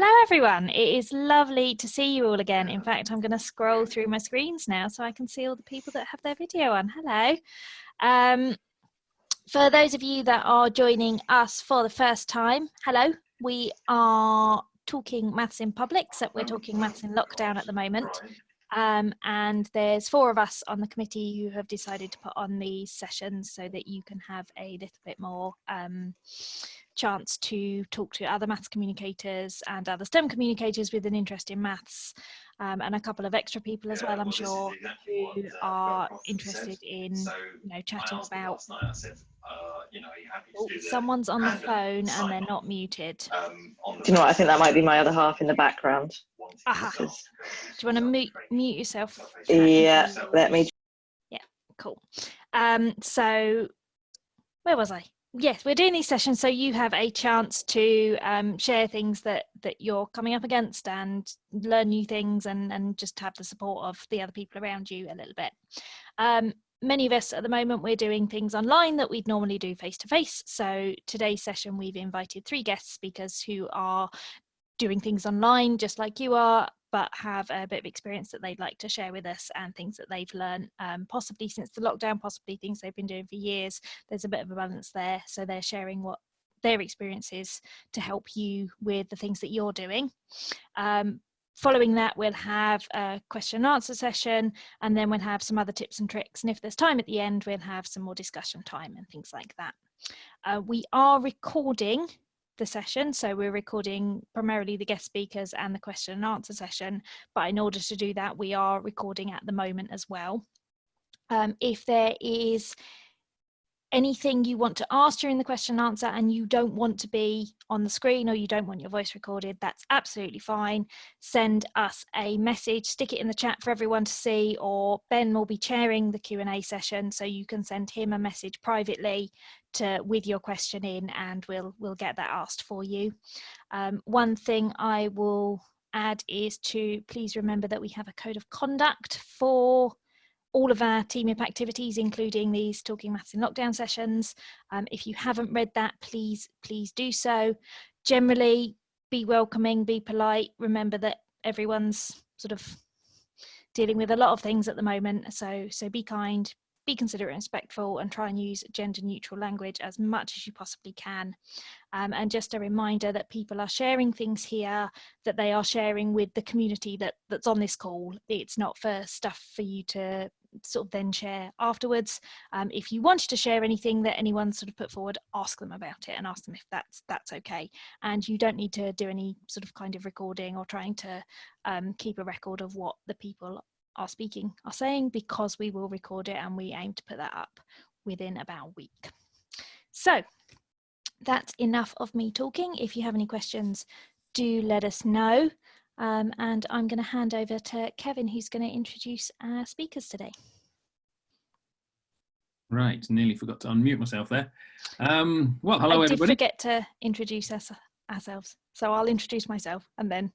Hello, everyone. It is lovely to see you all again. In fact, I'm going to scroll through my screens now so I can see all the people that have their video on. Hello. Um, for those of you that are joining us for the first time, hello. We are talking maths in public, so we're talking maths in lockdown at the moment. Um, and there's four of us on the committee who have decided to put on these sessions so that you can have a little bit more um, chance to talk to other maths communicators and other STEM communicators with an interest in maths um, and a couple of extra people as well, I'm sure, who are interested in you know chatting about. Oh, someone's on the phone and they're not muted. Um, Do you know what? I think that might be my other half in the background. Aha. Do you want to mute, mute yourself? Yeah, let me. Yeah, cool. Um, so where was I? Yes we're doing these sessions so you have a chance to um, share things that that you're coming up against and learn new things and and just have the support of the other people around you a little bit. Um, many of us at the moment we're doing things online that we'd normally do face to face so today's session we've invited three guest speakers who are doing things online just like you are but have a bit of experience that they'd like to share with us and things that they've learned um, possibly since the lockdown possibly things they've been doing for years. There's a bit of a balance there so they're sharing what their experiences to help you with the things that you're doing. Um, following that we'll have a question and answer session and then we'll have some other tips and tricks. And if there's time at the end we'll have some more discussion time and things like that. Uh, we are recording the session. So we're recording primarily the guest speakers and the question and answer session. But in order to do that, we are recording at the moment as well. Um, if there is anything you want to ask during the question and answer and you don't want to be on the screen or you don't want your voice recorded, that's absolutely fine. Send us a message, stick it in the chat for everyone to see, or Ben will be chairing the Q&A session so you can send him a message privately to with your question in and we'll we'll get that asked for you. Um, one thing I will add is to please remember that we have a code of conduct for all of our TMiP activities, including these Talking Maths in Lockdown sessions. Um, if you haven't read that, please, please do so. Generally, be welcoming, be polite. Remember that everyone's sort of dealing with a lot of things at the moment. So, so be kind, be considerate and respectful and try and use gender neutral language as much as you possibly can. Um, and just a reminder that people are sharing things here that they are sharing with the community that, that's on this call. It's not for stuff for you to sort of then share afterwards. Um, if you wanted to share anything that anyone sort of put forward, ask them about it and ask them if that's that's okay. And you don't need to do any sort of kind of recording or trying to um, keep a record of what the people are speaking are saying because we will record it and we aim to put that up within about a week. So that's enough of me talking. If you have any questions, do let us know. Um, and I'm going to hand over to Kevin, who's going to introduce our speakers today. Right, nearly forgot to unmute myself there. Um, well, hello I did everybody. forget to introduce us, ourselves, so I'll introduce myself and then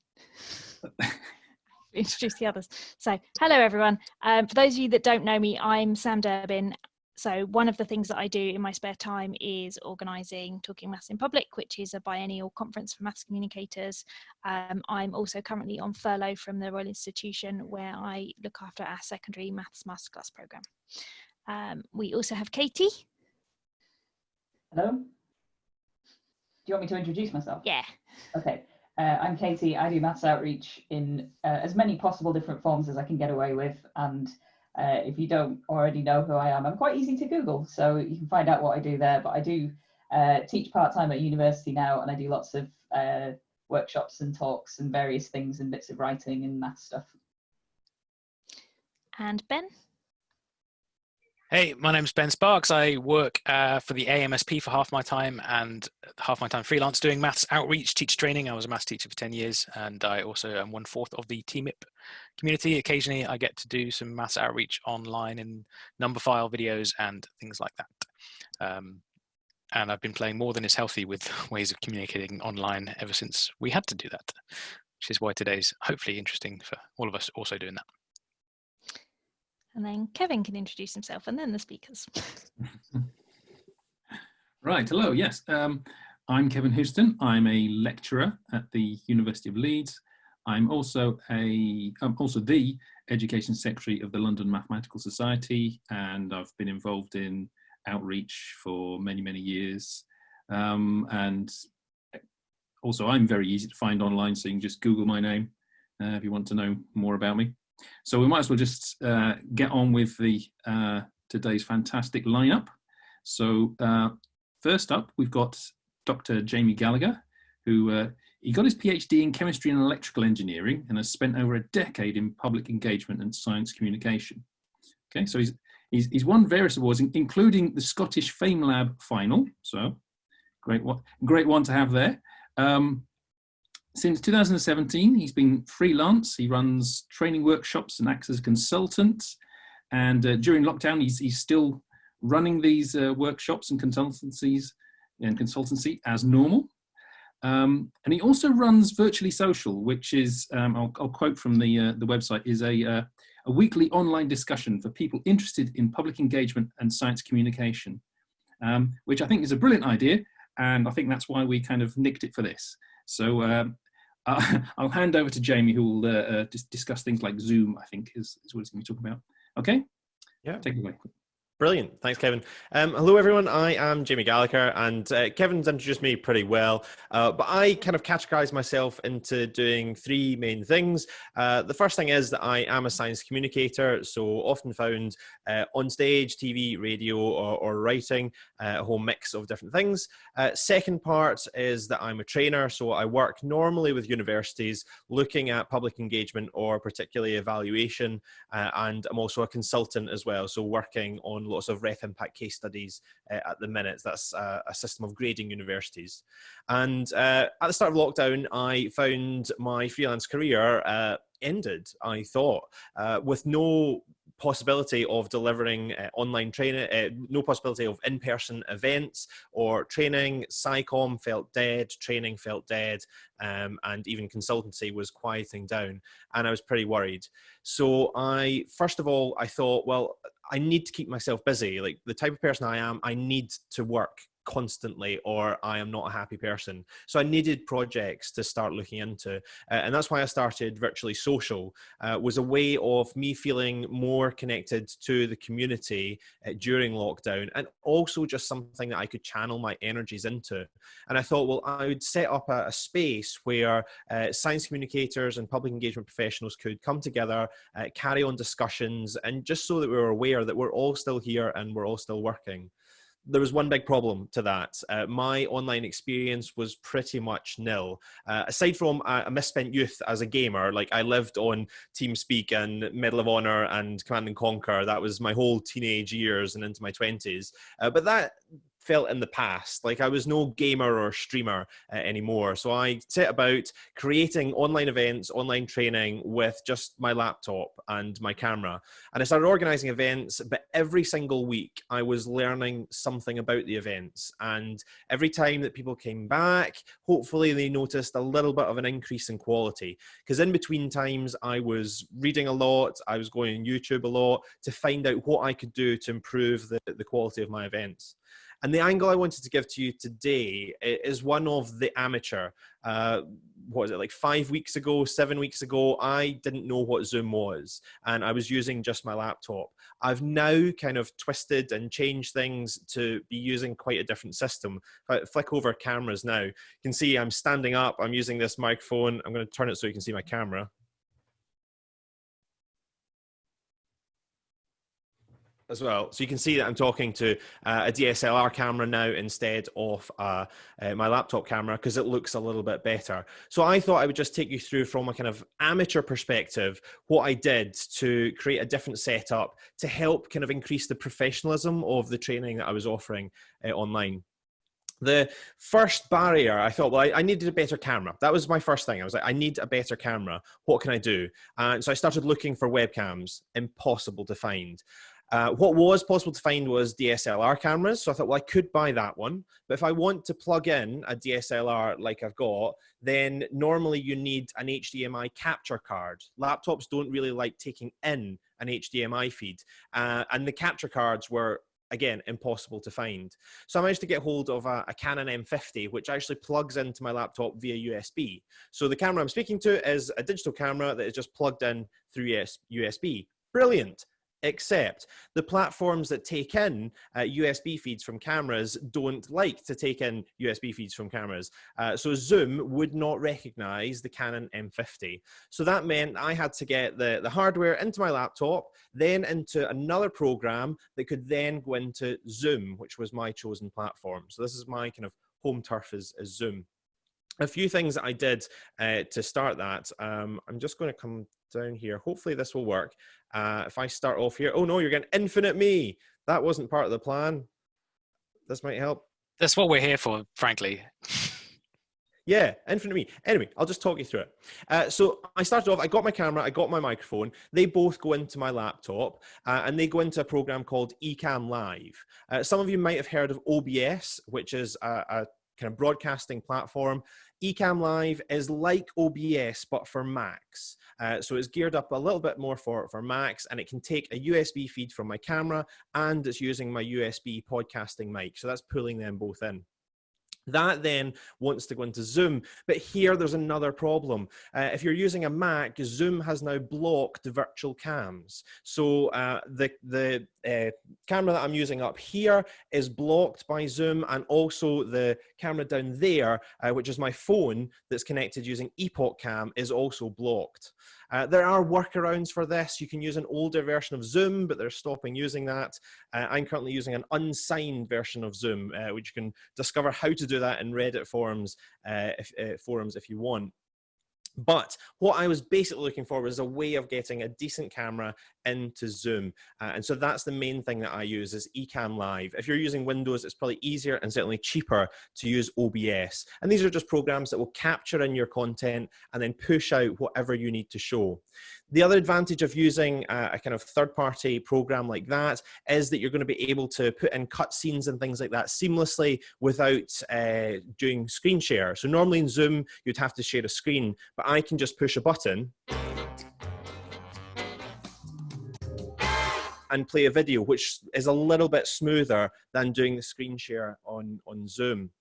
introduce the others. So, hello everyone. Um, for those of you that don't know me, I'm Sam Durbin so one of the things that I do in my spare time is organising Talking Maths in Public, which is a biennial conference for maths communicators. Um, I'm also currently on furlough from the Royal Institution where I look after our secondary maths masterclass programme. Um, we also have Katie. Hello. Do you want me to introduce myself? Yeah. Okay. Uh, I'm Katie. I do maths outreach in uh, as many possible different forms as I can get away with and uh, if you don't already know who I am, I'm quite easy to Google, so you can find out what I do there. But I do uh, teach part-time at university now, and I do lots of uh, workshops and talks and various things and bits of writing and math stuff. And Ben? Hey, my name's Ben Sparks. I work uh, for the AMSP for half my time and half my time freelance doing maths outreach, teacher training. I was a maths teacher for 10 years and I also am one fourth of the TMiP community. Occasionally I get to do some maths outreach online in Numberphile videos and things like that. Um, and I've been playing more than is healthy with ways of communicating online ever since we had to do that, which is why today's hopefully interesting for all of us also doing that. And then Kevin can introduce himself and then the speakers. right, hello, yes. Um, I'm Kevin Houston. I'm a lecturer at the University of Leeds. I'm also a I'm also the Education Secretary of the London Mathematical Society, and I've been involved in outreach for many many years. Um, and also, I'm very easy to find online, so you can just Google my name uh, if you want to know more about me. So we might as well just uh, get on with the uh, today's fantastic lineup. So uh, first up, we've got Dr. Jamie Gallagher, who uh, he got his PhD in chemistry and electrical engineering and has spent over a decade in public engagement and science communication. Okay, so he's, he's, he's won various awards, including the Scottish FameLab final. So great one, great one to have there. Um, since 2017, he's been freelance. He runs training workshops and acts as a consultant. And uh, during lockdown, he's, he's still running these uh, workshops and consultancies and consultancy as normal. Um, and he also runs Virtually Social, which is, um, I'll, I'll, quote from the, uh, the website, is a, uh, a weekly online discussion for people interested in public engagement and science communication, um, which I think is a brilliant idea. And I think that's why we kind of nicked it for this. So um, I'll hand over to Jamie, who will uh, uh discuss things like Zoom, I think is, is what he's going to be talking about. Okay? Yeah. Take it away. Brilliant. Thanks, Kevin. Um, hello, everyone. I am Jamie Gallagher, and uh, Kevin's introduced me pretty well. Uh, but I kind of categorize myself into doing three main things. Uh, the first thing is that I am a science communicator, so often found uh, on stage, TV, radio, or, or writing, uh, a whole mix of different things. Uh, second part is that I'm a trainer, so I work normally with universities looking at public engagement or particularly evaluation, and I'm also a consultant as well, so working on lots of ref impact case studies uh, at the minute. That's uh, a system of grading universities. And uh, at the start of lockdown, I found my freelance career uh, ended, I thought, uh, with no possibility of delivering uh, online training, uh, no possibility of in-person events or training. SciComm felt dead, training felt dead, um, and even consultancy was quieting down. And I was pretty worried. So I, first of all, I thought, well, I need to keep myself busy. Like the type of person I am, I need to work constantly or I am not a happy person. So I needed projects to start looking into. Uh, and that's why I started Virtually Social, uh, was a way of me feeling more connected to the community uh, during lockdown and also just something that I could channel my energies into. And I thought, well, I would set up a, a space where uh, science communicators and public engagement professionals could come together, uh, carry on discussions, and just so that we were aware that we're all still here and we're all still working there was one big problem to that. Uh, my online experience was pretty much nil. Uh, aside from a, a, misspent youth as a gamer, like I lived on TeamSpeak and Medal of Honor and Command and Conquer. That was my whole teenage years and into my 20s. Uh, but that felt in the past. Like I was no gamer or streamer uh, anymore. So I set about creating online events, online training with just my laptop and my camera. And I started organizing events, but every single week I was learning something about the events. And every time that people came back, hopefully they noticed a little bit of an increase in quality. Because in between times, I was reading a lot, I was going on YouTube a lot to find out what I could do to improve the, the quality of my events. And the angle I wanted to give to you today is one of the amateur. Uh, what was it, like five weeks ago, seven weeks ago, I didn't know what Zoom was, and I was using just my laptop. I've now kind of twisted and changed things to be using quite a different system. If I flick over cameras now, you can see I'm standing up, I'm using this microphone. I'm going to turn it so you can see my camera. As well. So you can see that I'm talking to uh, a DSLR camera now instead of uh, uh, my laptop camera because it looks a little bit better. So I thought I would just take you through from a kind of amateur perspective what I did to create a different setup to help kind of increase the professionalism of the training that I was offering uh, online. The first barrier i thought well I, I, needed a better camera. That was my first thing. I was like i need a better camera. What can i do? And so i started looking for webcams impossible to find uh, what was possible to find was DSLR cameras. So I thought, well, I could buy that one. But if I want to plug in a DSLR like I've got, then normally you need an HDMI capture card. Laptops don't really like taking in an HDMI feed. Uh, and the capture cards were again, impossible to find. So I managed to get hold of a, a, Canon M50, which actually plugs into my laptop via USB. So the camera I'm speaking to is a digital camera that is just plugged in through USB. Brilliant except the platforms that take in uh, USB feeds from cameras don't like to take in USB feeds from cameras. Uh, so Zoom would not recognize the Canon M50. So that meant I had to get the, the hardware into my laptop, then into another program that could then go into Zoom, which was my chosen platform. So this is my kind of home turf is, is Zoom a few things that I did uh, to start that. Um, I'm just going to come down here. Hopefully this will work. Uh, if I start off here, oh no, you're getting infinite me. That wasn't part of the plan. This might help. That's what we're here for, frankly. Yeah, infinite me. Anyway, I'll just talk you through it. Uh, so I started off, I got my camera, I got my microphone. They both go into my laptop uh, and they go into a program called Ecamm Live. Uh, some of you might have heard of OBS, which is a, a kind of broadcasting platform. Ecamm Live is like OBS, but for Macs. Uh, so it's geared up a little bit more for, for Macs and it can take a USB feed from my camera and it's using my USB podcasting mic. So that's pulling them both in. That then wants to go into Zoom. But here there's another problem. Uh, if you're using a Mac, Zoom has now blocked virtual cams. So uh, the, the uh, camera that I'm using up here is blocked by Zoom and also the camera down there, uh, which is my phone that's connected using EpocCam is also blocked. Uh, there are workarounds for this. You can use an older version of Zoom, but they're stopping using that. Uh, I'm currently using an unsigned version of Zoom, uh, which you can discover how to do that in Reddit forums, uh, if, uh, forums if you want. But what I was basically looking for was a way of getting a decent camera into Zoom. Uh, and so that's the main thing that I use is Ecamm Live. If you're using Windows, it's probably easier and certainly cheaper to use OBS. And these are just programs that will capture in your content and then push out whatever you need to show. The other advantage of using a, a kind of third-party program like that is that you're going to be able to put in cutscenes and things like that seamlessly without uh, doing screen share. So normally in Zoom, you'd have to share a screen, but I can just push a button and play a video, which is a little bit smoother than doing the screen share on, on Zoom.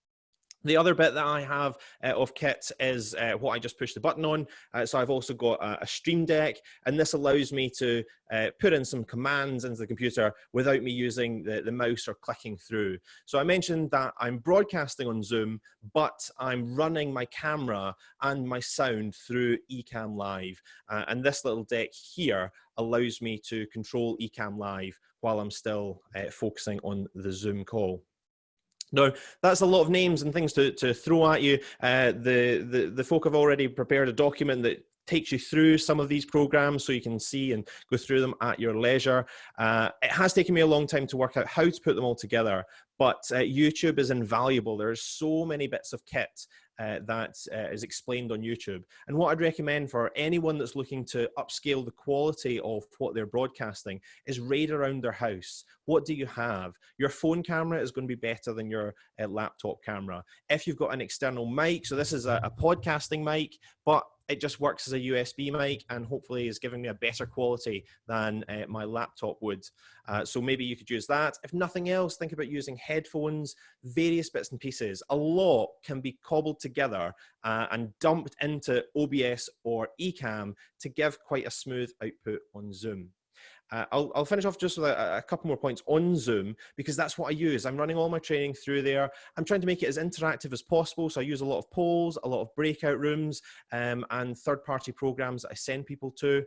The other bit that I have uh, of kit is uh, what I just pushed the button on. Uh, so I've also got a, a, Stream Deck, and this allows me to uh, put in some commands into the computer without me using the, the mouse or clicking through. So I mentioned that I'm broadcasting on Zoom, but I'm running my camera and my sound through Ecamm Live. Uh, and this little deck here allows me to control Ecamm Live while I'm still uh, focusing on the Zoom call. No, that's a lot of names and things to, to throw at you. Uh, the, the, the folk have already prepared a document that takes you through some of these programs so you can see and go through them at your leisure. Uh, it has taken me a long time to work out how to put them all together, but uh, YouTube is invaluable. There's so many bits of kit uh, that uh, is explained on YouTube. And what I'd recommend for anyone that's looking to upscale the quality of what they're broadcasting is raid around their house. What do you have? Your phone camera is going to be better than your uh, laptop camera. If you've got an external mic, so this is a, a podcasting mic, but it just works as a USB mic and hopefully is giving me a better quality than uh, my laptop would. Uh, so maybe you could use that. If nothing else, think about using headphones, various bits and pieces. A lot can be cobbled together uh, and dumped into OBS or Ecamm to give quite a smooth output on Zoom. Uh, I'll, I'll, finish off just with a, a, couple more points on Zoom because that's what I use. I'm running all my training through there. I'm trying to make it as interactive as possible. So I use a lot of polls, a lot of breakout rooms um, and third-party programs that I send people to.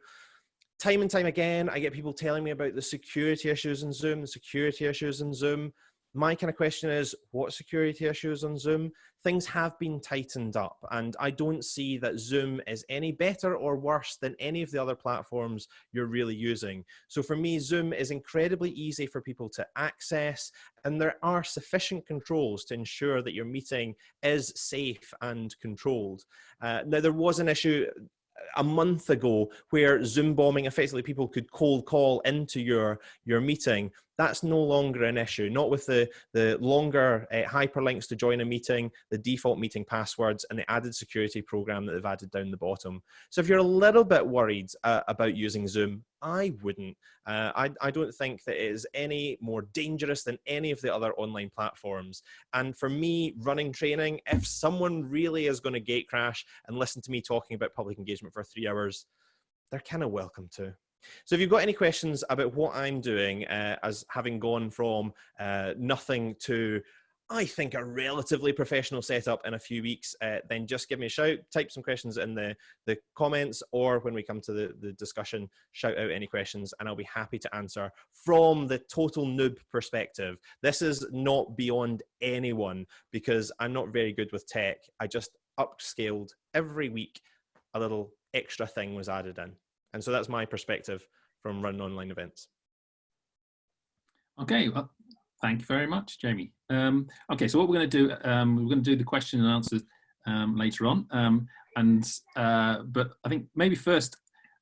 Time and time again, I get people telling me about the security issues in Zoom, the security issues in Zoom my kind of question is what security issues on Zoom? Things have been tightened up and I don't see that Zoom is any better or worse than any of the other platforms you're really using. So for me, Zoom is incredibly easy for people to access and there are sufficient controls to ensure that your meeting is safe and controlled. Uh, now there was an issue a month ago where Zoom bombing effectively people could cold call into your, your meeting that's no longer an issue, not with the, the longer uh, hyperlinks to join a meeting, the default meeting passwords, and the added security program that they've added down the bottom. So if you're a little bit worried uh, about using Zoom, I wouldn't. Uh, I, I don't think that it is any more dangerous than any of the other online platforms. And for me, running training, if someone really is going to gate crash and listen to me talking about public engagement for three hours, they're kind of welcome to. So if you've got any questions about what I'm doing uh, as having gone from uh, nothing to I think a relatively professional setup in a few weeks, uh, then just give me a shout, type some questions in the, the comments, or when we come to the, the discussion, shout out any questions and I'll be happy to answer from the total noob perspective. This is not beyond anyone because I'm not very good with tech. I just upscaled every week, a little extra thing was added in. And so that's my perspective from running online events. Okay, well, thank you very much, Jamie. Um, okay, so what we're going to do, um, we're going to do the question and answers um, later on. Um, and uh, but I think maybe first,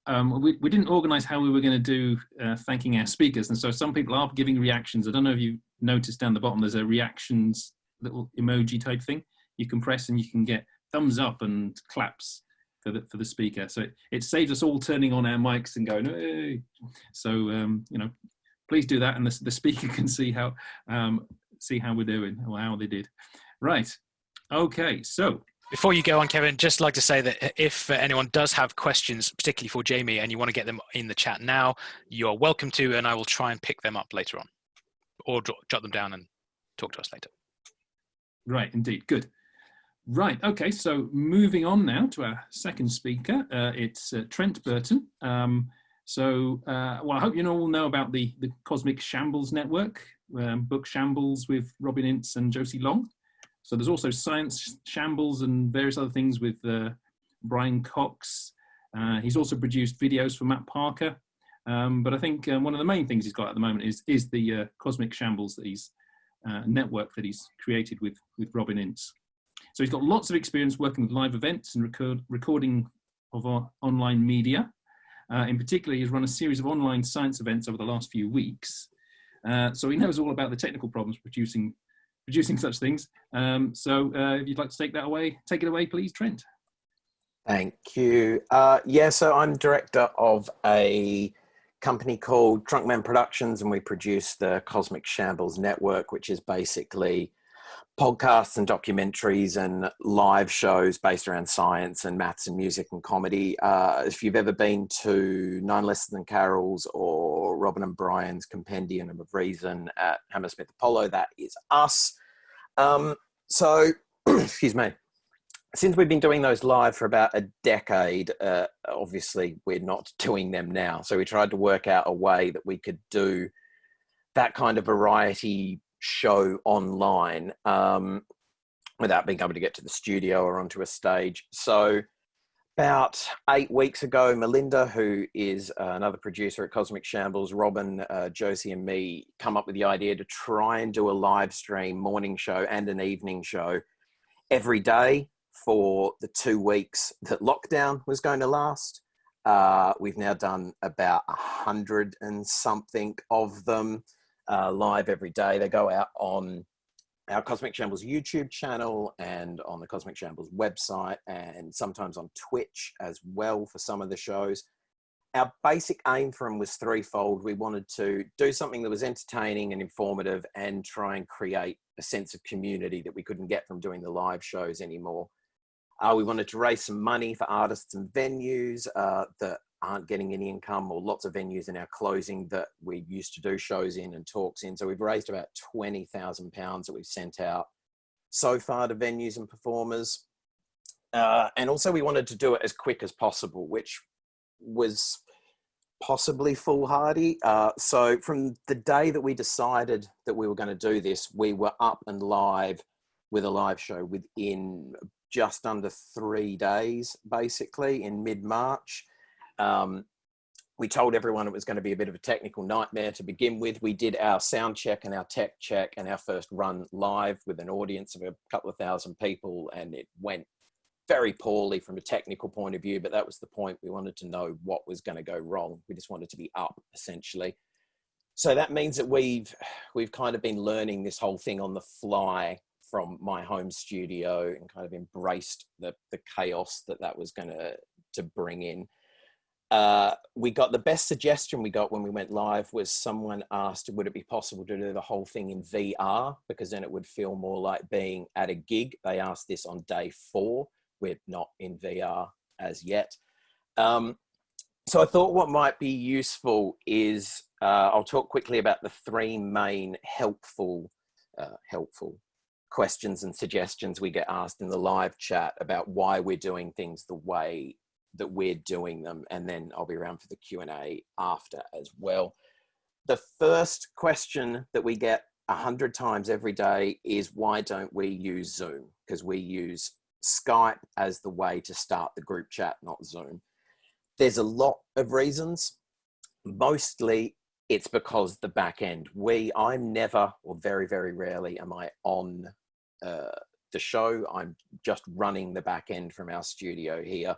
um, we, we didn't organise how we were going to do uh, thanking our speakers, and so some people are giving reactions. I don't know if you noticed down the bottom, there's a reactions little emoji type thing you can press, and you can get thumbs up and claps for the, for the speaker. So it, it saves us all turning on our mics and going, hey. So, um, you know, please do that. And the, the speaker can see how, um, see how we're doing or how they did. Right. Okay. So before you go on, Kevin, just like to say that if anyone does have questions, particularly for Jamie, and you want to get them in the chat now, you're welcome to, and I will try and pick them up later on or jot them down and talk to us later. Right, indeed. Good. Right, okay, so moving on now to our second speaker, uh, it's uh, Trent Burton. Um, so, uh, well, I hope you all know about the, the Cosmic Shambles Network, um, Book Shambles with Robin Ince and Josie Long. So there's also Science Shambles and various other things with uh, Brian Cox. Uh, he's also produced videos for Matt Parker. Um, but I think uh, one of the main things he's got at the moment is, is the Cosmic Shambles that he's, network that he's created with, with Robin Ince. So he's got lots of experience working with live events and record, recording of our online media. Uh, in particular, he's run a series of online science events over the last few weeks. Uh, so he knows all about the technical problems producing producing such things. Um, so uh, if you'd like to take that away, take it away, please, Trent. Thank you. Uh, yeah, so I'm director of a company called Trunkman Productions, and we produce the Cosmic Shambles Network, which is basically podcasts and documentaries and live shows based around science and maths and music and comedy. Uh, if you've ever been to Nine Lessons and Carols or Robin and Brian's Compendium of Reason at Hammersmith Apollo, that is us. Um, so, excuse me. Since we've been doing those live for about a decade, uh, obviously we're not doing them now. So we tried to work out a way that we could do that kind of variety show online um, without being able to get to the studio or onto a stage. So about eight weeks ago, Melinda, who is uh, another producer at Cosmic Shambles, Robin, uh, Josie, and me come up with the idea to try and do a live stream morning show and an evening show every day for the two weeks that lockdown was going to last. Uh, we've now done about a hundred and something of them uh, live every day. They go out on our Cosmic Shambles YouTube channel and on the Cosmic Shambles website and sometimes on Twitch as well for some of the shows. Our basic aim for them was threefold. We wanted to do something that was entertaining and informative and try and create a sense of community that we couldn't get from doing the live shows anymore. Uh, we wanted to raise some money for artists and venues uh, that aren't getting any income or lots of venues in our closing that we used to do shows in and talks in. So we've raised about £20,000 that we've sent out so far to venues and performers. Uh, and also we wanted to do it as quick as possible, which was possibly foolhardy. Uh, so from the day that we decided that we were going to do this, we were up and live with a live show within just under three days, basically in mid-March. Um, we told everyone it was going to be a bit of a technical nightmare to begin with. We did our sound check and our tech check and our first run live with an audience of a couple of thousand people, and it went very poorly from a technical point of view. But that was the point. We wanted to know what was going to go wrong. We just wanted to be up essentially. so that means that we've we've kind of been learning this whole thing on the fly from my home studio and kind of embraced the the chaos that that was going to to bring in. Uh, we got the best suggestion we got when we went live was someone asked, would it be possible to do the whole thing in VR? Because then it would feel more like being at a gig. They asked this on day four. We're not in VR as yet. Um, so I thought what might be useful is uh, I'll talk quickly about the three main helpful, uh, helpful questions and suggestions we get asked in the live chat about why we're doing things the way that we're doing them and then I'll be around for the Q&A after as well. The first question that we get a hundred times every day is why don't we use Zoom? Because we use Skype as the way to start the group chat, not Zoom. There's a lot of reasons. Mostly it's because the back end. We, I'm never, or very, very rarely am I on uh, the show. I'm just running the back end from our studio here.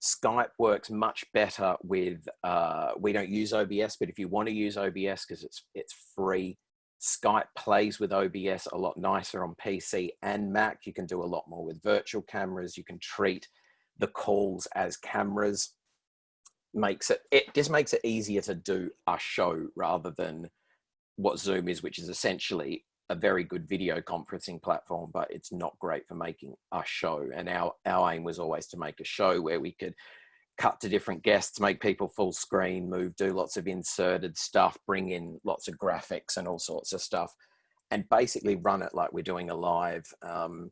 Skype works much better with, uh, we don't use OBS, but if you want to use OBS because it's, it's free, Skype plays with OBS a lot nicer on PC and Mac. You can do a lot more with virtual cameras. You can treat the calls as cameras. Makes it, it just makes it easier to do a show rather than what Zoom is, which is essentially a very good video conferencing platform, but it's not great for making a show. And our, our aim was always to make a show where we could cut to different guests, make people full screen, move, do lots of inserted stuff, bring in lots of graphics and all sorts of stuff, and basically run it like we're doing a live, um,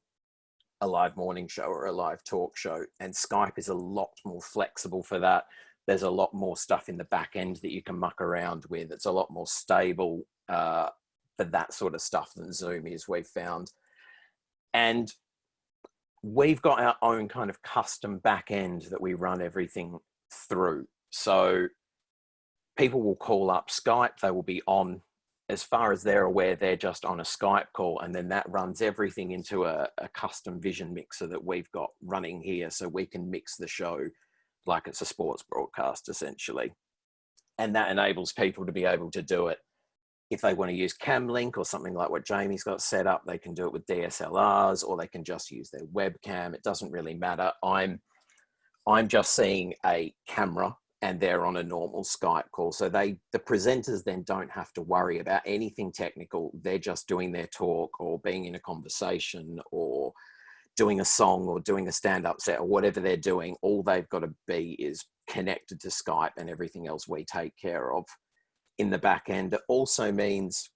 a live morning show or a live talk show. And Skype is a lot more flexible for that. There's a lot more stuff in the back end that you can muck around with. It's a lot more stable uh, for that sort of stuff than Zoom is, we've found. And we've got our own kind of custom back end that we run everything through. So people will call up Skype, they will be on, as far as they're aware, they're just on a Skype call and then that runs everything into a, a custom vision mixer that we've got running here so we can mix the show like it's a sports broadcast essentially. And that enables people to be able to do it if they want to use Camlink or something like what Jamie's got set up, they can do it with DSLRs or they can just use their webcam. It doesn't really matter. I'm, I'm just seeing a camera and they're on a normal Skype call. So they, the presenters then don't have to worry about anything technical. They're just doing their talk or being in a conversation or doing a song or doing a stand-up set or whatever they're doing. All they've got to be is connected to Skype and everything else we take care of in the back end. It also means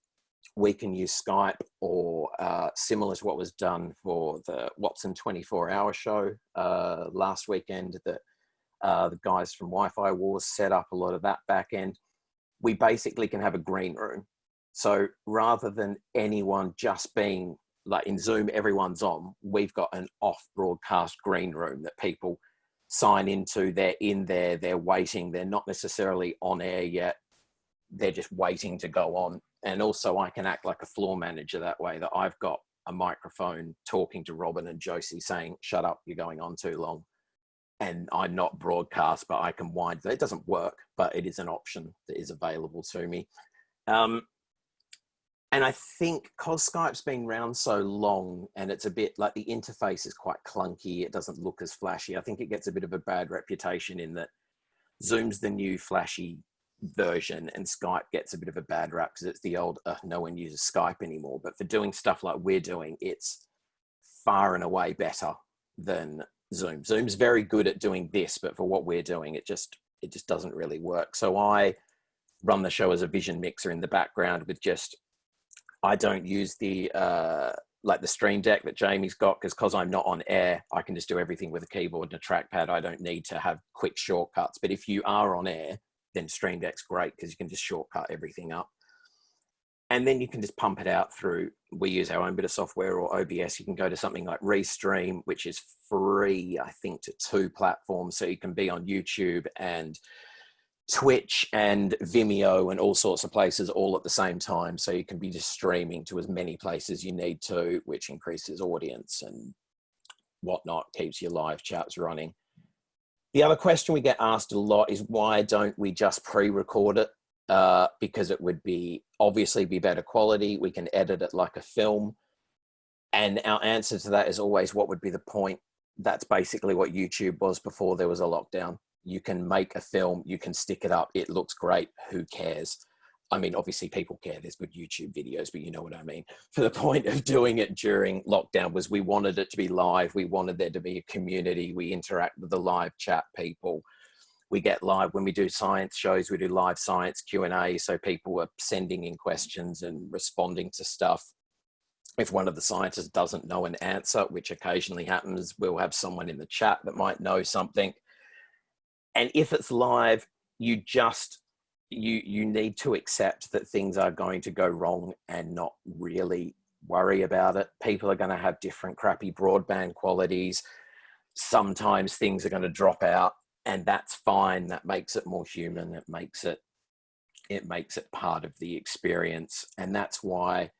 we can use Skype or uh, similar to what was done for the Watson 24 hour show uh, last weekend that uh, the guys from Wi-Fi Wars set up a lot of that back end. We basically can have a green room. So rather than anyone just being like in Zoom, everyone's on, we've got an off broadcast green room that people sign into, they're in there, they're waiting, they're not necessarily on air yet, they're just waiting to go on. And also I can act like a floor manager that way that I've got a microphone talking to Robin and Josie saying, shut up, you're going on too long. And I'm not broadcast, but I can wind. It doesn't work, but it is an option that is available to me. Um, and I think because Skype's been around so long and it's a bit like the interface is quite clunky, it doesn't look as flashy. I think it gets a bit of a bad reputation in that Zoom's the new flashy version and Skype gets a bit of a bad rap because it's the old, uh, no one uses Skype anymore. But for doing stuff like we're doing, it's far and away better than Zoom. Zoom's very good at doing this, but for what we're doing, it just, it just doesn't really work. So I run the show as a vision mixer in the background with just, I don't use the, uh, like the stream deck that Jamie's got because because I'm not on air, I can just do everything with a keyboard and a trackpad. I don't need to have quick shortcuts. But if you are on air, then Stream Deck's great because you can just shortcut everything up. And then you can just pump it out through, we use our own bit of software or OBS. You can go to something like Restream, which is free, I think, to two platforms. So you can be on YouTube and Twitch and Vimeo and all sorts of places all at the same time. So you can be just streaming to as many places you need to, which increases audience and whatnot, keeps your live chats running. The other question we get asked a lot is why don't we just pre-record it uh, because it would be obviously be better quality. We can edit it like a film. And our answer to that is always what would be the point? That's basically what YouTube was before there was a lockdown. You can make a film, you can stick it up, it looks great, who cares? I mean, obviously people care, there's good YouTube videos, but you know what I mean. For the point of doing it during lockdown was we wanted it to be live, we wanted there to be a community, we interact with the live chat people. We get live, when we do science shows, we do live science Q&A, so people are sending in questions and responding to stuff. If one of the scientists doesn't know an answer, which occasionally happens, we'll have someone in the chat that might know something. And if it's live, you just you you need to accept that things are going to go wrong and not really worry about it. People are going to have different crappy broadband qualities. Sometimes things are going to drop out and that's fine. That makes it more human. It makes it, it makes it part of the experience. And that's why,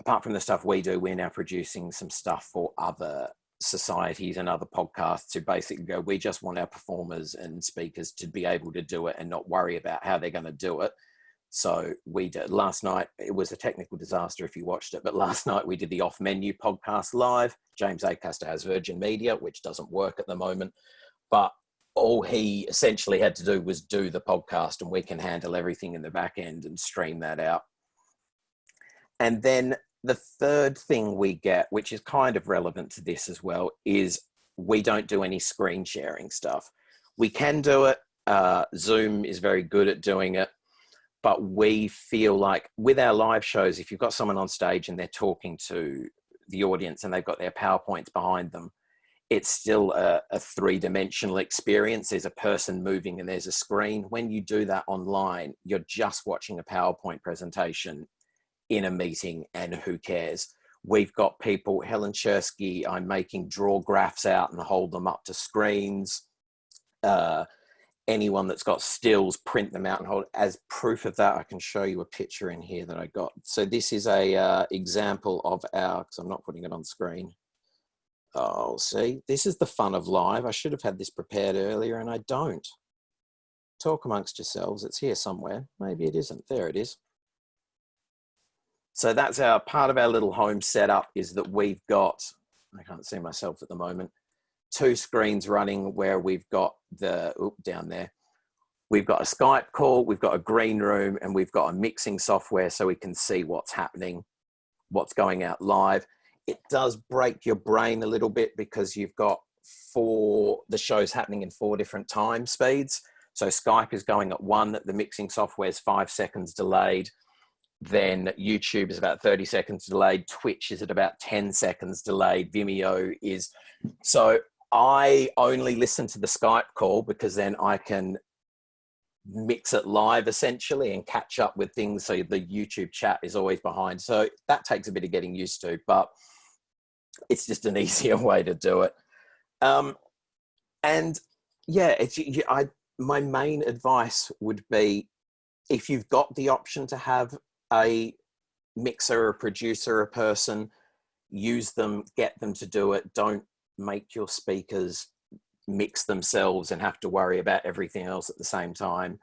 apart from the stuff we do, we're now producing some stuff for other societies and other podcasts who basically go, we just want our performers and speakers to be able to do it and not worry about how they're going to do it. So we did last night. It was a technical disaster if you watched it, but last night we did the off menu podcast live. James Acaster has Virgin Media, which doesn't work at the moment, but all he essentially had to do was do the podcast and we can handle everything in the back end and stream that out. And then the third thing we get, which is kind of relevant to this as well, is we don't do any screen sharing stuff. We can do it. Uh, Zoom is very good at doing it. But we feel like with our live shows, if you've got someone on stage and they're talking to the audience and they've got their PowerPoints behind them, it's still a, a three-dimensional experience. There's a person moving and there's a screen. When you do that online, you're just watching a PowerPoint presentation in a meeting and who cares? We've got people, Helen Czerski, I'm making draw graphs out and hold them up to screens. Uh, anyone that's got stills, print them out and hold. As proof of that, I can show you a picture in here that I got. So this is a uh, example of our, because I'm not putting it on screen. Oh, see, this is the fun of live. I should have had this prepared earlier and I don't. Talk amongst yourselves. It's here somewhere. Maybe it isn't. There it is. So that's our part of our little home setup is that we've got, I can't see myself at the moment, two screens running where we've got the, oop, down there, we've got a Skype call, we've got a green room, and we've got a mixing software so we can see what's happening, what's going out live. It does break your brain a little bit because you've got four, the show's happening in four different time speeds. So Skype is going at one, the mixing software is five seconds delayed, then YouTube is about 30 seconds delayed. Twitch is at about 10 seconds delayed. Vimeo is. So I only listen to the Skype call because then I can mix it live essentially and catch up with things. So the YouTube chat is always behind. So that takes a bit of getting used to, but it's just an easier way to do it. Um, and yeah, it's, I, my main advice would be if you've got the option to have a mixer, a producer, a person, use them, get them to do it. Don't make your speakers mix themselves and have to worry about everything else at the same time.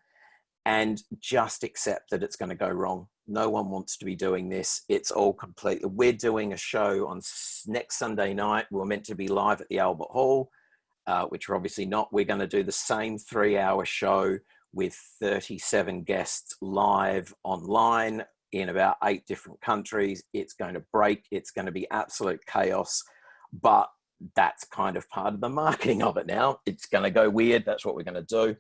And just accept that it's going to go wrong. No one wants to be doing this. It's all complete. We're doing a show on next Sunday night. We're meant to be live at the Albert Hall, uh, which we're obviously not. We're going to do the same three hour show with 37 guests live online in about eight different countries. It's going to break, it's going to be absolute chaos, but that's kind of part of the marketing of it now. It's going to go weird. That's what we're going to do.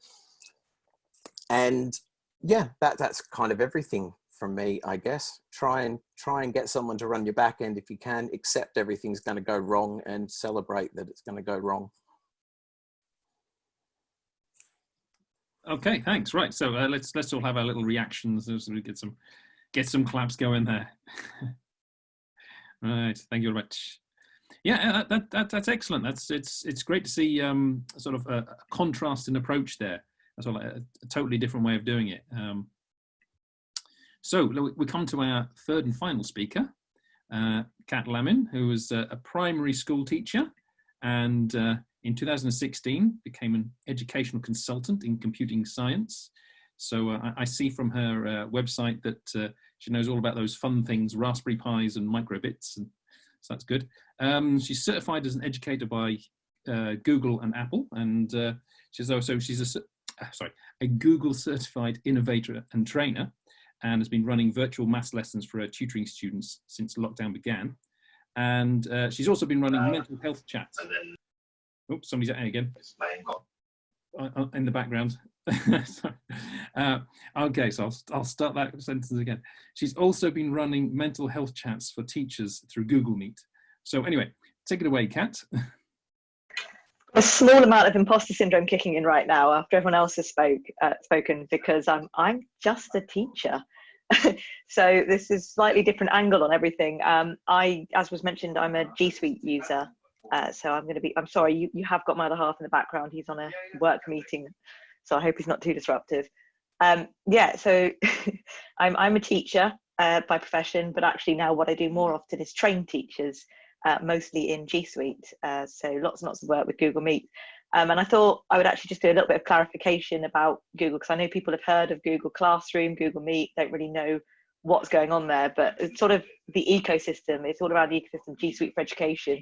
And yeah, that, that's kind of everything from me, I guess. Try and try and get someone to run your back end if you can, accept everything's going to go wrong and celebrate that it's going to go wrong. Okay, thanks. Right, so uh, let's let's all have our little reactions as we get some get some claps going there. right, thank you very much. Yeah, uh, that, that, that's excellent. That's it's it's great to see um, sort of a, a contrast in approach there. That's well, a, a, totally different way of doing it. Um, so we come to our third and final speaker, uh, Kat Lamin, who was a, a primary school teacher and uh, in 2016 became an educational consultant in computing science So uh, I, I see from her uh, website that uh, she knows all about those fun things, Raspberry Pis and microbits, and so that's good. Um, she's certified as an educator by uh, Google and Apple, and uh, she's also she's a uh, sorry a Google certified innovator and trainer, and has been running virtual maths lessons for her tutoring students since lockdown began. And uh, she's also been running mental health chats. Oops, somebody's at A again. Uh, uh, in the background. Uh, okay, so I'll, I'll start that sentence again. She's also been running mental health chats for teachers through Google Meet. So anyway, take it away, Kat. a small amount of imposter syndrome kicking in right now after everyone else has spoke uh, spoken because I'm I'm just a teacher. so this is slightly different angle on everything. Um, I, as was mentioned, I'm a G Suite user. Uh, so I'm going to be, I'm sorry, you, you have got my other half in the background. He's on a work meeting. So I hope he's not too disruptive. Um, yeah, so I'm, I'm a teacher uh, by profession, but actually now what I do more often is train teachers, uh, mostly in G Suite. Uh, so lots and lots of work with Google Meet. Um, and I thought I would actually just do a little bit of clarification about Google because I know people have heard of Google Classroom, Google Meet, don't really know what's going on there, but it's sort of the ecosystem. It's all around the ecosystem, G Suite for Education.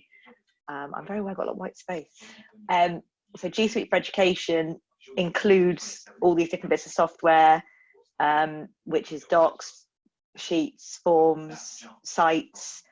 Um, I'm very well got a lot of white space. Um, so G Suite for Education includes all these different bits of software, um, which is docs, sheets, forms, sites,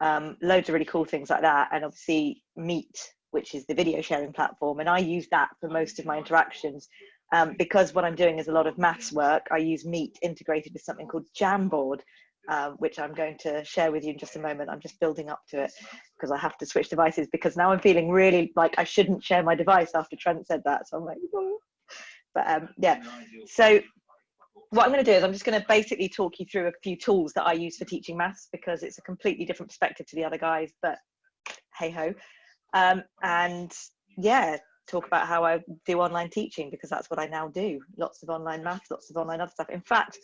um, loads of really cool things like that. And obviously Meet, which is the video sharing platform. And I use that for most of my interactions. Um, because what I'm doing is a lot of maths work, I use Meet integrated with something called Jamboard, um, which I'm going to share with you in just a moment. I'm just building up to it because I have to switch devices because now I'm feeling really like I shouldn't share my device after Trent said that. So I'm like, oh. but um, yeah. So what I'm going to do is I'm just going to basically talk you through a few tools that I use for teaching maths because it's a completely different perspective to the other guys. But hey ho, um, and yeah, talk about how I do online teaching because that's what I now do. Lots of online maths, lots of online other stuff. In fact,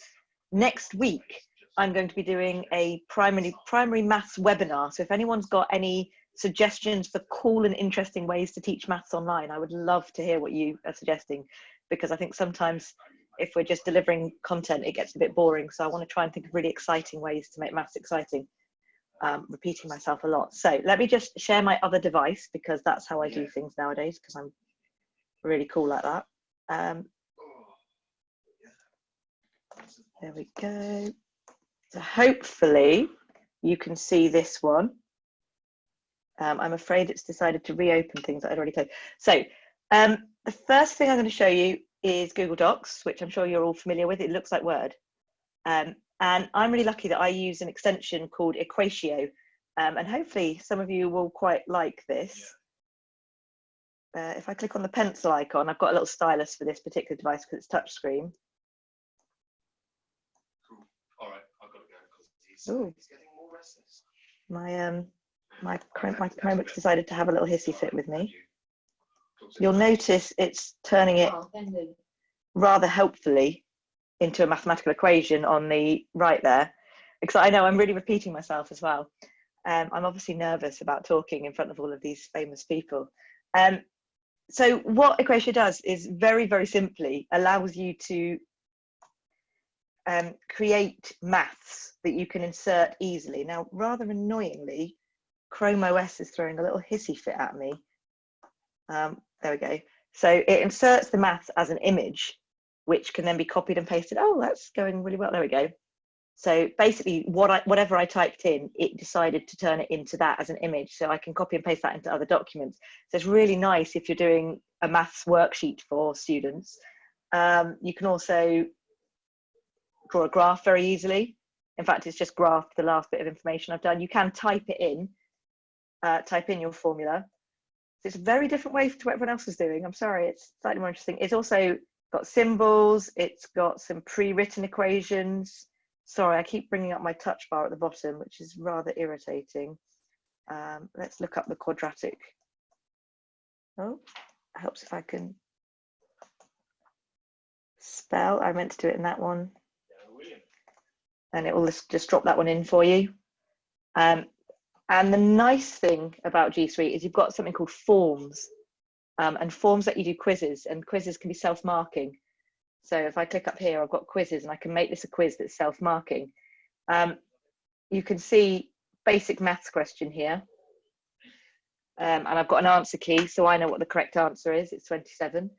next week I'm going to be doing a primary primary maths webinar. So if anyone's got any suggestions for cool and interesting ways to teach maths online, I would love to hear what you are suggesting because I think sometimes if we're just delivering content, it gets a bit boring. So I want to try and think of really exciting ways to make maths exciting. Um, repeating myself a lot. So let me just share my other device because that's how I do things nowadays because I'm really cool like that. Um, there we go. So hopefully you can see this one. Um, I'm afraid it's decided to reopen things that I'd already closed. So um, the first thing I'm going to show you is Google Docs, which I'm sure you're all familiar with. It looks like Word. Um, and I'm really lucky that I use an extension called Equatio. Um, and hopefully some of you will quite like this. Uh, if I click on the pencil icon, I've got a little stylus for this particular device because it's touchscreen. Ooh. My um my my Chromebook's decided to have a little hissy fit with me. You'll notice it's turning it rather helpfully into a mathematical equation on the right there. Because I know I'm really repeating myself as well. Um, I'm obviously nervous about talking in front of all of these famous people. Um, so what Equatio does is very, very simply allows you to um, create maths that you can insert easily. Now, rather annoyingly, Chrome OS is throwing a little hissy fit at me. Um, there we go. So it inserts the maths as an image, which can then be copied and pasted. Oh, that's going really well. There we go. So basically, what I, whatever I typed in, it decided to turn it into that as an image. So I can copy and paste that into other documents. So it's really nice if you're doing a maths worksheet for students. Um, you can also draw a graph very easily. In fact, it's just graphed the last bit of information I've done. You can type it in, uh, type in your formula. It's a very different way to what everyone else is doing. I'm sorry, it's slightly more interesting. It's also got symbols, it's got some pre-written equations. Sorry, I keep bringing up my touch bar at the bottom, which is rather irritating. Um, let's look up the quadratic. Oh, helps if I can spell. I meant to do it in that one and it will just drop that one in for you. Um, and the nice thing about G Suite is you've got something called forms, um, and forms that you do quizzes, and quizzes can be self-marking. So if I click up here, I've got quizzes and I can make this a quiz that's self-marking. Um, you can see basic maths question here. Um, and I've got an answer key, so I know what the correct answer is. It's 27.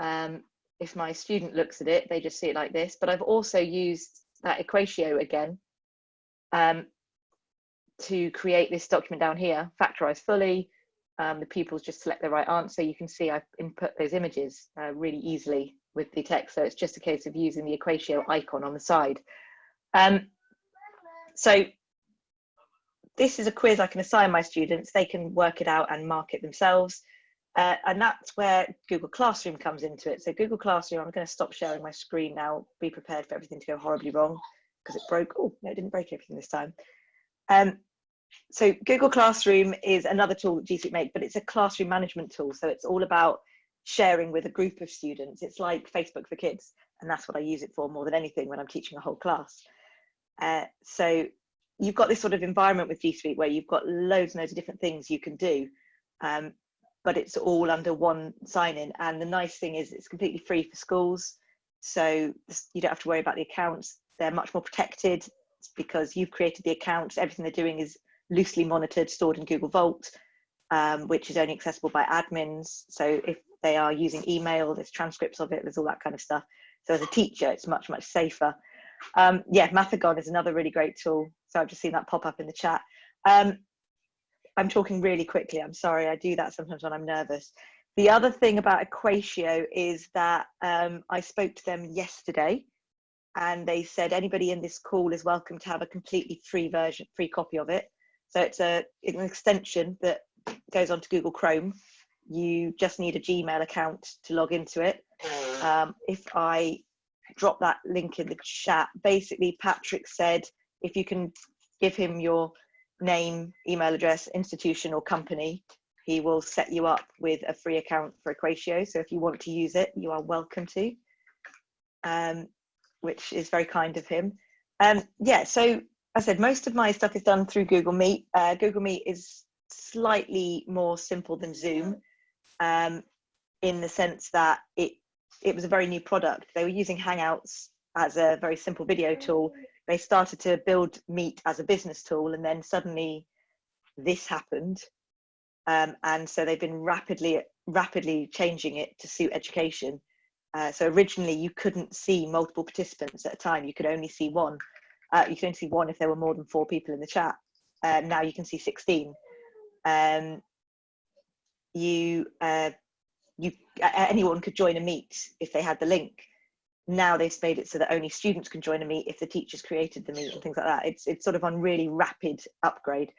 Um, if my student looks at it, they just see it like this. But I've also used that equatio again um, to create this document down here, factorize fully. Um, the pupils just select the right answer. You can see I've input those images uh, really easily with the text. So it's just a case of using the equatio icon on the side. Um, so this is a quiz I can assign my students. They can work it out and mark it themselves. Uh, and that's where Google Classroom comes into it. So Google Classroom, I'm going to stop sharing my screen now. Be prepared for everything to go horribly wrong because it broke. Oh, no, it didn't break everything this time. Um, so Google Classroom is another tool that G Suite make, but it's a classroom management tool. So it's all about sharing with a group of students. It's like Facebook for kids, and that's what I use it for more than anything when I'm teaching a whole class. Uh, so you've got this sort of environment with G Suite where you've got loads and loads of different things you can do, um, but it's all under one sign-in. And the nice thing is it's completely free for schools, so you don't have to worry about the accounts. They're much more protected because you've created the accounts. Everything they're doing is loosely monitored, stored in Google Vault, um, which is only accessible by admins. So if they are using email, there's transcripts of it, there's all that kind of stuff. So as a teacher, it's much, much safer. Um, yeah, Mathigon is another really great tool. So I've just seen that pop up in the chat. Um, I'm talking really quickly. I'm sorry. I do that sometimes when I'm nervous. The other thing about Equatio is that um, I spoke to them yesterday and they said anybody in this call is welcome to have a completely free version, free copy of it. So it's a, an extension that goes onto Google Chrome. You just need a Gmail account to log into it. Um, if I drop that link in the chat. Basically, Patrick said if you can give him your name, email address, institution, or company, he will set you up with a free account for Equatio. So if you want to use it, you are welcome to, um, which is very kind of him. Um, yeah, so I said most of my stuff is done through Google Meet. Uh, Google Meet is slightly more simple than Zoom um, in the sense that it it was a very new product. They were using Hangouts as a very simple video tool. They started to build Meet as a business tool, and then suddenly this happened. Um, and so they've been rapidly, rapidly changing it to suit education. Uh, so originally you couldn't see multiple participants at a time. You could only see one. Uh, you could only see one if there were more than four people in the chat. Uh, now you can see 16. Um, you uh, you anyone could join a meet if they had the link now they've made it so that only students can join a meet if the teachers created the meet and things like that. It's it's sort of on really rapid upgrade.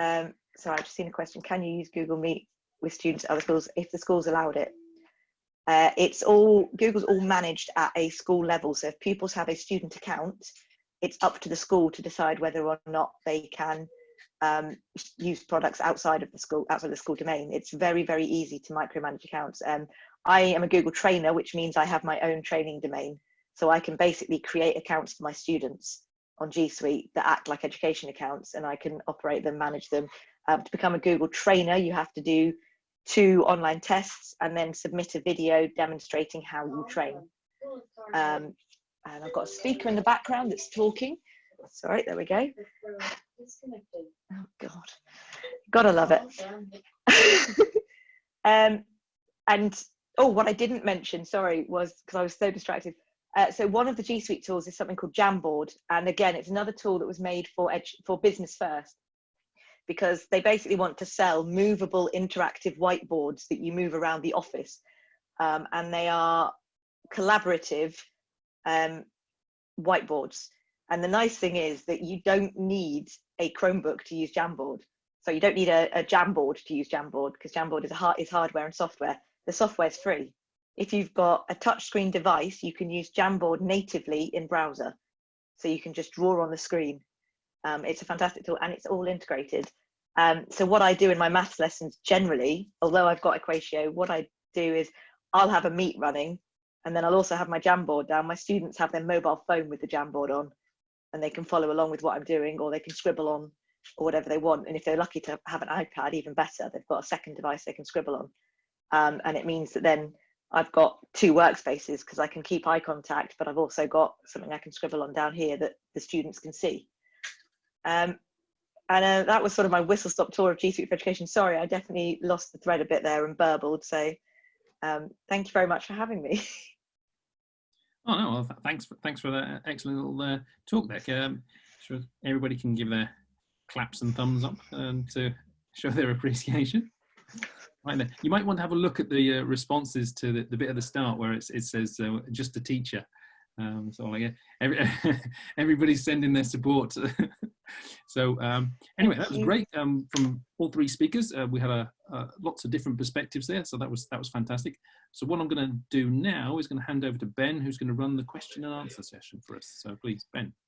Um, so i've just seen a question can you use google meet with students at other schools if the schools allowed it? Uh, it's all google's all managed at a school level. So if pupils have a student account it's up to the school to decide whether or not they can um, use products outside of the school, outside of the school domain. It's very, very easy to micromanage accounts. Um, I am a Google trainer, which means I have my own training domain. So I can basically create accounts for my students on G Suite that act like education accounts and I can operate them, manage them. Um, to become a Google trainer, you have to do two online tests and then submit a video demonstrating how you train. Um, and I've got a speaker in the background that's talking. Sorry, there we go. Oh God, gotta love it. um, and oh, what I didn't mention, sorry, was because I was so distracted. Uh, so one of the G Suite tools is something called Jamboard, and again, it's another tool that was made for edge for business first, because they basically want to sell movable, interactive whiteboards that you move around the office, um, and they are collaborative um, whiteboards. And the nice thing is that you don't need a Chromebook to use Jamboard. So you don't need a, a Jamboard to use Jamboard because Jamboard is, a hard, is hardware and software. The software is free. If you've got a touchscreen device, you can use Jamboard natively in browser. So you can just draw on the screen. Um, it's a fantastic tool and it's all integrated. Um, so what I do in my maths lessons generally, although I've got Equatio, what I do is I'll have a meet running and then I'll also have my Jamboard down. My students have their mobile phone with the Jamboard on and they can follow along with what I'm doing or they can scribble on or whatever they want. And if they're lucky to have an iPad, even better, they've got a second device they can scribble on. Um, and it means that then I've got two workspaces because I can keep eye contact, but I've also got something I can scribble on down here that the students can see. Um, and uh, that was sort of my whistle stop tour of G Suite for Education. Sorry, I definitely lost the thread a bit there and burbled. So um, thank you very much for having me. Oh no, well, th thanks for, thanks for that excellent little uh, talk there. Um, sure everybody can give their claps and thumbs up um, to show their appreciation. Right there. You might want to have a look at the uh, responses to the, the, bit at the start where it says uh, just a teacher. Um, so like every, everybody's sending their support. so um, anyway, that was great um, from all three speakers. Uh, we had a, lots of different perspectives there, so that was that was fantastic. So what I'm going to do now is going to hand over to Ben, who's going to run the question and answer session for us. So please, Ben.